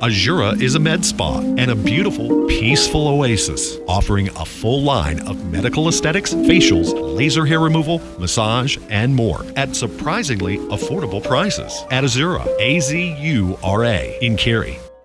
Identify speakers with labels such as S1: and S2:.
S1: Azura is a med spa and a beautiful, peaceful oasis, offering a full line of medical aesthetics, facials, laser hair removal, massage, and more at surprisingly affordable prices. At Azura, A Z U R A in Cary.